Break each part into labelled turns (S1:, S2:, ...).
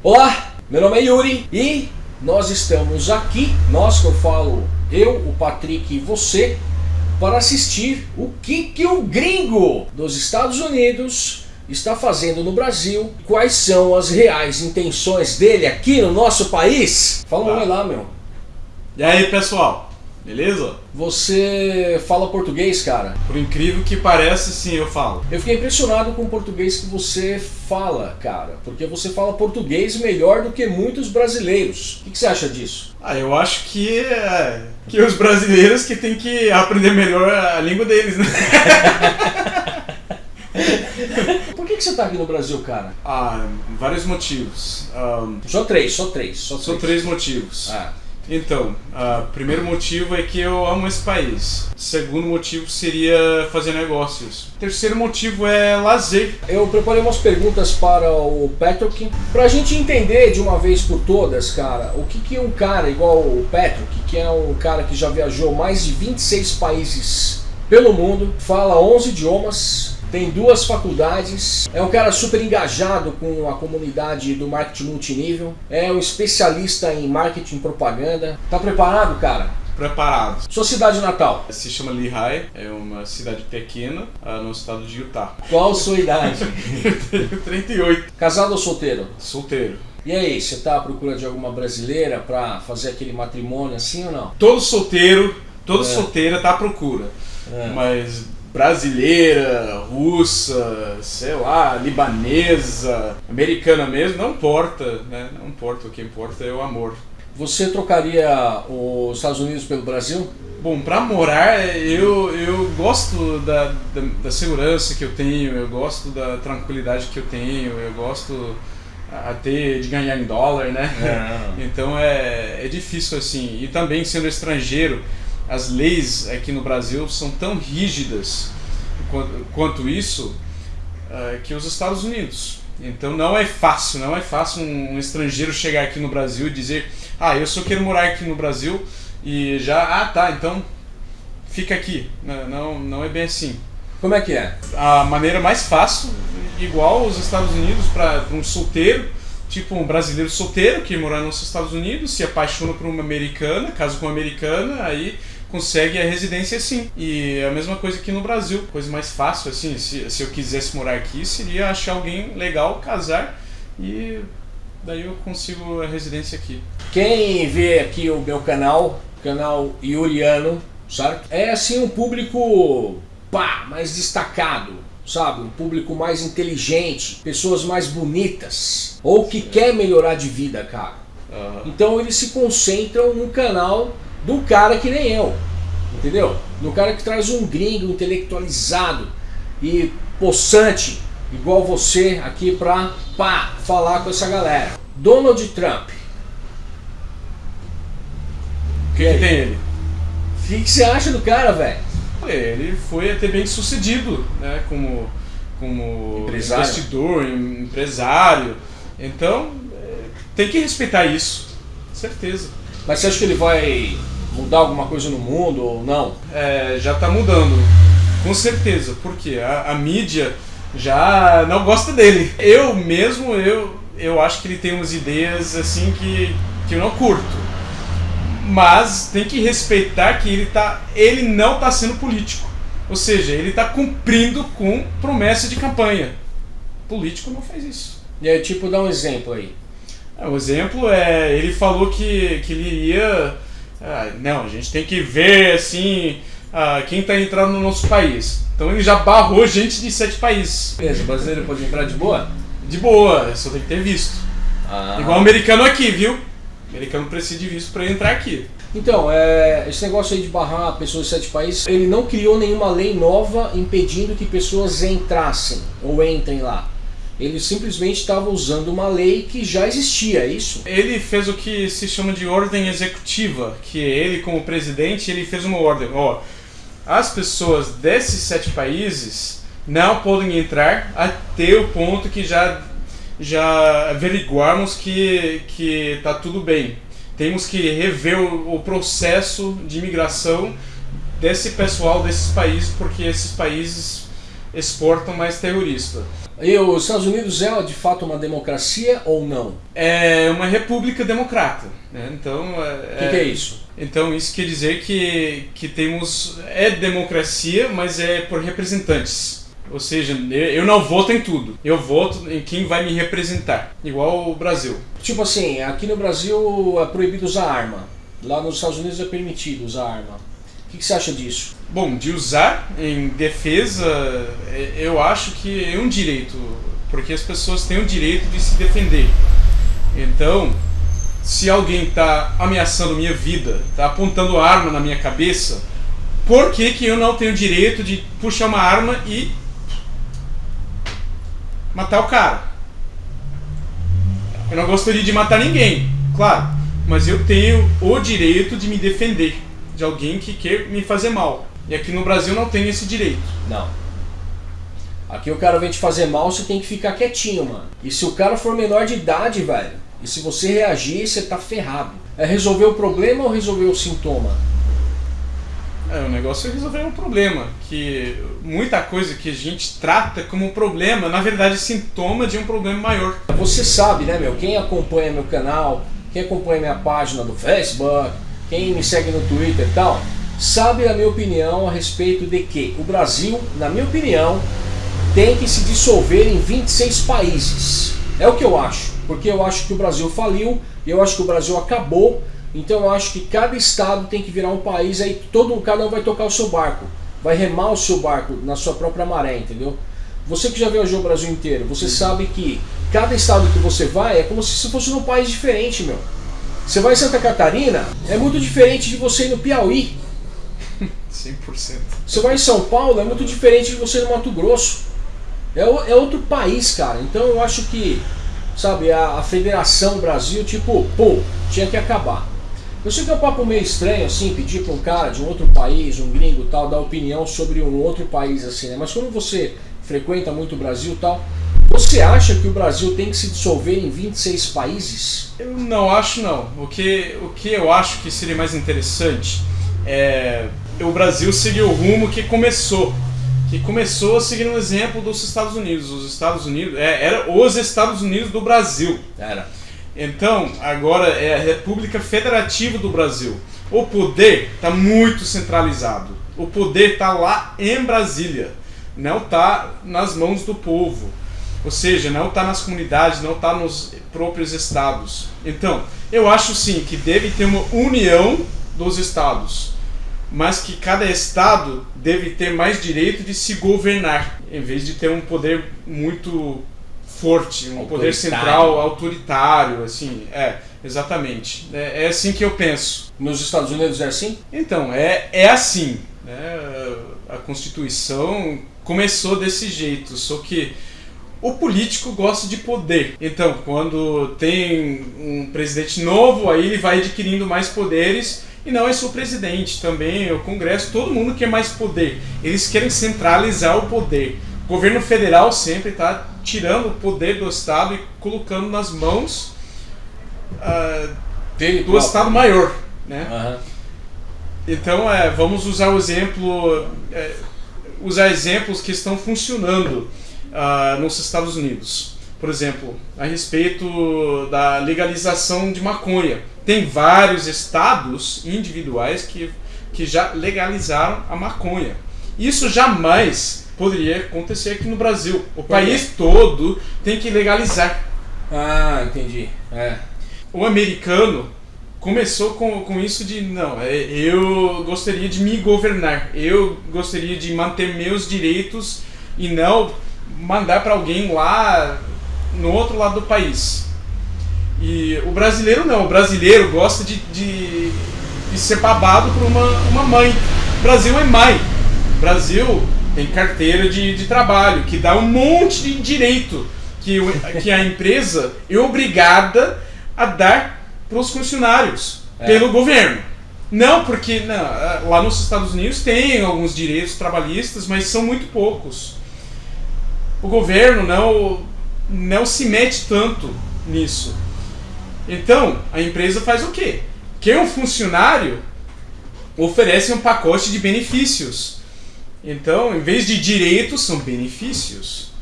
S1: Olá, meu nome é Yuri e nós estamos aqui, nós que eu falo, eu, o Patrick e você, para assistir o que, que o gringo dos Estados Unidos está fazendo no Brasil, quais são as reais intenções dele aqui no nosso país. Fala um
S2: Tá.
S1: lá, meu.
S2: E aí pessoal, beleza?
S1: Você fala português, cara?
S2: Por incrível que pareça, sim, eu falo.
S1: Eu fiquei impressionado com o português que você fala, cara, porque você fala português melhor do que muitos brasileiros. O que, você acha disso?
S2: Ah, eu acho que é, que os brasileiros que tem que aprender melhor a língua deles, né?
S1: Por que, que você tá aqui no Brasil, cara?
S2: Ah, vários motivos. Ahn,
S1: Só três, só três, só três.
S2: três motivos.
S1: Ah,
S2: Então, o primeiro motivo é que eu amo esse país. Segundo motivo seria fazer negócios. Terceiro motivo é lazer.
S1: eu preparei umas perguntas para o Patrick, pra gente entender de uma vez por todas, cara, o que, que um cara igual o Patrick, que é um cara que já viajou mais de 26 países pelo mundo, fala 11 idiomas, tem duas faculdades, é um cara super engajado com a comunidade do marketing multinível, é um especialista em marketing e propaganda. Tá preparado, cara?
S2: Preparados.
S1: Sua cidade natal?
S2: Se chama Lehigh, é uma cidade pequena ah, no estado de Utah.
S1: Qual sua idade?
S2: Eu tenho 38.
S1: Casado ou solteiro?
S2: Solteiro.
S1: E aí, você tá à procura de alguma brasileira pra fazer aquele matrimônio assim ou não?
S2: Todo solteiro, toda
S1: É.
S2: solteira tá à procura. Mas brasileira, russa, sei lá, libanesa, americana mesmo, não importa, né? Não importa, o que importa é o amor.
S1: Você trocaria os Estados Unidos pelo Brasil?
S2: Bom, pra morar, eu, eu gosto da, da, da segurança que eu tenho, eu gosto da tranquilidade que eu tenho, eu gosto até de ganhar em dólar, né? Então é, é difícil assim. E também sendo estrangeiro, as leis aqui no Brasil são tão rígidas quanto, quanto isso eh, que os Estados Unidos. Então não é fácil, não é fácil um, um estrangeiro chegar aqui no Brasil e dizer, ah, eu só quero morar aqui no Brasil e já, ah, tá, então fica aqui. Não, não, não é bem assim.
S1: Como é que é?
S2: A maneira mais fácil, igual os Estados Unidos para um solteiro, tipo um brasileiro solteiro que mora nos Estados Unidos, se apaixona por uma americana, casa com uma americana, aí consegue a residência assim. E é a mesma coisa aqui no Brasil, coisa mais fácil assim, se, se eu quisesse morar aqui, seria achar alguém legal, casar e daí eu consigo a residência aqui.
S1: Quem vê aqui o meu canal, canal Yuriano, certo? É assim um público pá, mais destacado, sabe? Um público mais inteligente, pessoas mais bonitas, ou que quer melhorar de vida, cara.
S2: Aham.
S1: Então eles se concentram no canal do cara que nem eu, entendeu? No cara que traz um gringo intelectualizado e possante, igual você, aqui pra pá, falar com essa galera. Donald Trump.
S2: O que, que tem ele?
S1: O que, que você acha do cara, velho?
S2: Ele foi até bem sucedido, né? Como, como
S1: Empresário.
S2: investidor, em- empresário. Então, é, tem que respeitar isso, certeza.
S1: Mas você acha que ele vai mudar alguma coisa no mundo ou não?
S2: É, já está mudando, com certeza, porque a, a mídia já não gosta dele. Eu mesmo, eu, eu acho que ele tem umas ideias assim que, que eu não curto. Mas tem que respeitar que ele, tá, ele não está sendo político. Ou seja, ele está cumprindo com promessa de campanha. Político não faz isso.
S1: E aí, tipo, dá um exemplo aí.
S2: É, O exemplo é, ele falou que, que ele iria. ah, não, a gente tem que ver assim ah, quem está entrando no nosso país. Então ele já barrou gente de sete países.
S1: Beleza, o brasileiro pode entrar de boa?
S2: De boa, só tem que ter visto.
S1: Ah.
S2: Igual o americano aqui, viu? O americano precisa de visto para entrar aqui.
S1: Então, é, esse negócio aí de barrar pessoas de sete países, ele não criou nenhuma lei nova impedindo que pessoas entrassem ou entrem lá. Ele simplesmente estava usando uma lei que já existia, é isso?
S2: Ele fez o que se chama de ordem executiva, que ele como presidente, ele fez uma ordem, ó, as pessoas desses sete países não podem entrar até o ponto que já já averiguarmos que que tá tudo bem. Temos que rever o, o processo de imigração desse pessoal desses países, porque esses países exportam mais terrorista.
S1: E os Estados Unidos é de fato uma democracia ou não?
S2: É uma república democrata. Né? Então,
S1: o é, que, que, é isso?
S2: Então isso quer dizer que, que temos é democracia, mas é por representantes. Ou seja, eu não voto em tudo. Eu voto em quem vai me representar. Igual o Brasil.
S1: Tipo assim, aqui no Brasil é proibido usar arma. Lá nos Estados Unidos é permitido usar arma. O que, que você acha disso?
S2: Bom, de usar em defesa, é, eu acho que é um direito. Porque as pessoas têm o direito de se defender. Então, se alguém está ameaçando minha vida, está apontando arma na minha cabeça, por que, que eu não tenho direito de puxar uma arma e matar o cara. Eu não gostaria de matar ninguém, claro, mas eu tenho o direito de me defender de alguém que quer me fazer mal. E aqui no Brasil não tem esse direito.
S1: Não. Aqui o cara vem te fazer mal, você tem que ficar quietinho, mano. E se o cara for menor de idade, velho, e se você reagir, você tá ferrado. É resolver o problema ou resolver o sintoma?
S2: É, o negócio é resolver um problema, que muita coisa que a gente trata como problema, na verdade é sintoma de um problema maior.
S1: Você sabe, né, meu, quem acompanha meu canal, quem acompanha minha página do Facebook, quem me segue no Twitter e tal, sabe a minha opinião a respeito de que o Brasil, na minha opinião, tem que se dissolver em 26 países. É o que eu acho, porque eu acho que o Brasil faliu, eu acho que o Brasil acabou então eu acho que cada estado tem que virar um país aí todo cada um vai tocar o seu barco, vai remar o seu barco na sua própria maré, entendeu? Você que já viajou o Brasil inteiro, você uhum. sabe que cada estado que você vai é como se fosse num país diferente, meu. Você vai em Santa Catarina, é muito diferente de você ir no Piauí.
S2: 100%.
S1: Você vai em São Paulo, é muito diferente de você ir no Mato Grosso. É, é outro país, cara. Então eu acho que, sabe, a, a Federação Brasil, tipo, pô, tinha que acabar. Eu sei que é um papo meio estranho, assim, pedir para um cara de um outro país, um gringo tal, dar opinião sobre um outro país, assim, né? Mas quando você frequenta muito o Brasil tal, você acha que o Brasil tem que se dissolver em 26 países?
S2: Eu não acho, não. O que, o que eu acho que seria mais interessante é o Brasil seguir o rumo que começou. Que começou seguindo o exemplo dos Estados Unidos. Os Estados Unidos, é, era os Estados Unidos do Brasil.
S1: Era.
S2: Então, agora é a República Federativa do Brasil. O poder está muito centralizado. O poder está lá em Brasília, não está nas mãos do povo. Ou seja, não está nas comunidades, não está nos próprios estados. Então, eu acho sim que deve ter uma união dos estados, mas que cada estado deve ter mais direito de se governar, em vez de ter um poder muito forte, um poder central autoritário, assim, é, exatamente. É, é, assim que eu penso.
S1: Nos Estados Unidos é assim?
S2: Então, é, é assim. Né? A Constituição começou desse jeito, só que o político gosta de poder. Então, quando tem um presidente novo, aí ele vai adquirindo mais poderes e não é só o presidente, também o Congresso, todo mundo quer mais poder. Eles querem centralizar o poder. O governo federal sempre está tirando o poder do Estado e colocando nas mãos uh, do próprio. Estado maior. Né? Uhum. Então, é, vamos usar o exemplo, é, usar exemplos que estão funcionando uh, nos Estados Unidos. Por exemplo, a respeito da legalização de maconha. Tem vários estados individuais que, que já legalizaram a maconha. Isso jamais poderia acontecer aqui no Brasil. O país todo tem que legalizar.
S1: Ah, entendi. É.
S2: O americano começou com, com isso de não, é, eu gostaria de me governar, eu gostaria de manter meus direitos e não mandar para alguém lá no outro lado do país. E o brasileiro não, o brasileiro gosta de, de, de ser babado por uma, uma mãe. O Brasil é mãe. O Brasil tem carteira de, de trabalho, que dá um monte de direito que, que a empresa é obrigada a dar para os funcionários é. pelo governo. Não, porque não, lá nos Estados Unidos tem alguns direitos trabalhistas, mas são muito poucos. O governo não, não se mete tanto nisso. Então, a empresa faz o quê? Quem é um funcionário oferece um pacote de benefícios Então, em vez de direitos, são benefícios.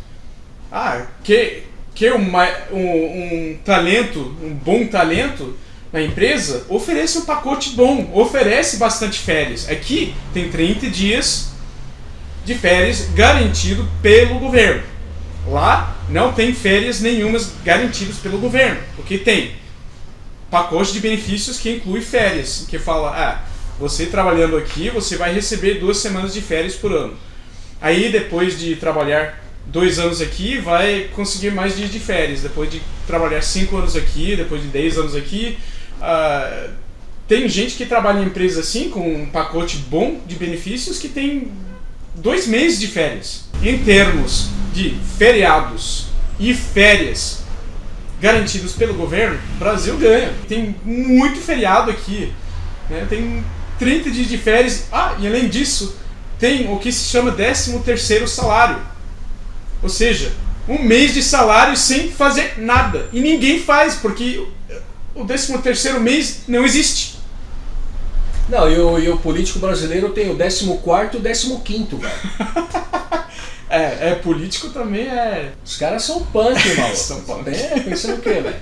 S2: Ah, que, que uma, um, um talento, um bom talento na empresa, oferece um pacote bom, oferece bastante férias. Aqui tem 30 dias de férias garantido pelo governo. Lá não tem férias nenhumas garantidas pelo governo, porque tem pacote de benefícios que inclui férias, que fala, ah, você trabalhando aqui, você vai receber duas semanas de férias por ano. Aí depois de trabalhar dois anos aqui, vai conseguir mais dias de férias. Depois de trabalhar cinco anos aqui, depois de dez anos aqui, uh, tem gente que trabalha em empresa assim, com um pacote bom de benefícios, que tem dois meses de férias. Em termos de feriados e férias garantidos pelo governo, o Brasil ganha. Tem muito feriado aqui. Né? Tem 30 dias de férias. Ah, e além disso, tem o que se chama 13 terceiro salário. Ou seja, um mês de salário sem fazer nada. E ninguém faz, porque o 13 terceiro mês não existe.
S1: Não, e o, e o político brasileiro tem o 14 e o 15, velho.
S2: é, é, político também é.
S1: Os caras são punk, maluco.
S2: são punk.
S1: É, pensando o quê, velho?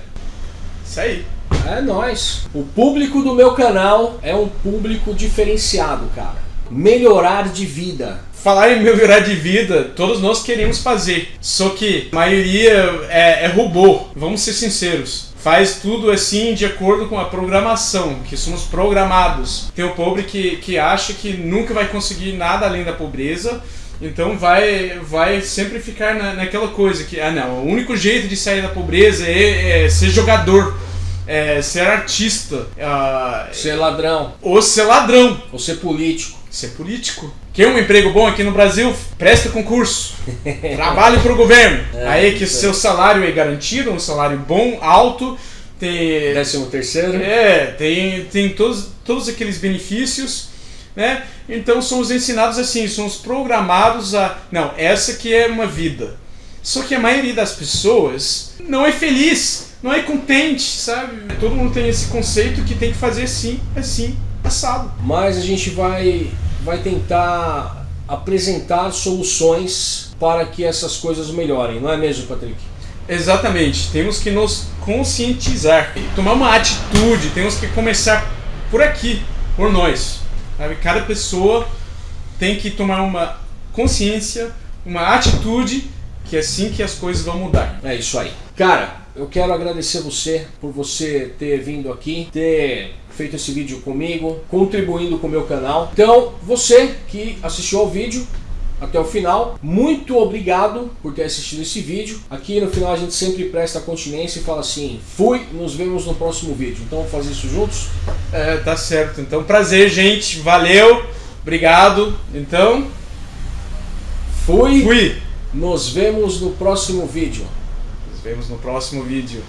S2: Isso aí.
S1: É nós. O público do meu canal é um público diferenciado, cara. Melhorar de vida.
S2: Falar em melhorar de vida, todos nós queremos fazer. Só que a maioria é, é robô. Vamos ser sinceros faz tudo assim de acordo com a programação, que somos programados. Tem o pobre que, que acha que nunca vai conseguir nada além da pobreza, então vai, vai sempre ficar na, naquela coisa que, ah não, o único jeito de sair da pobreza é, é ser jogador é, ser artista, uh,
S1: ser ladrão,
S2: ou ser ladrão,
S1: ou ser político.
S2: Ser político. Quer um emprego bom aqui no Brasil? Presta concurso. Trabalhe para o governo. É, Aí que o seu salário é garantido, um salário bom, alto. Tem,
S1: Décimo terceiro.
S2: É, tem, tem todos, todos aqueles benefícios. Né? Então somos ensinados assim, somos programados a. Não, essa que é uma vida. Só que a maioria das pessoas não é feliz não é contente, sabe? Todo mundo tem esse conceito que tem que fazer assim, assim, assado.
S1: Mas a gente vai, vai tentar apresentar soluções para que essas coisas melhorem, não é mesmo, Patrick?
S2: Exatamente, temos que nos conscientizar, tomar uma atitude, temos que começar por aqui, por nós. Sabe? Cada pessoa tem que tomar uma consciência, uma atitude, que é assim que as coisas vão mudar.
S1: É isso aí. Cara, eu quero agradecer você por você ter vindo aqui, ter feito esse vídeo comigo, contribuindo com o meu canal. Então, você que assistiu ao vídeo até o final, muito obrigado por ter assistido esse vídeo. Aqui no final a gente sempre presta continência e fala assim, fui, nos vemos no próximo vídeo. Então vamos fazer isso juntos?
S2: É, tá certo. Então prazer, gente. Valeu. Obrigado. Então,
S1: fui. Fui. Nos vemos no próximo vídeo
S2: vemos no próximo vídeo.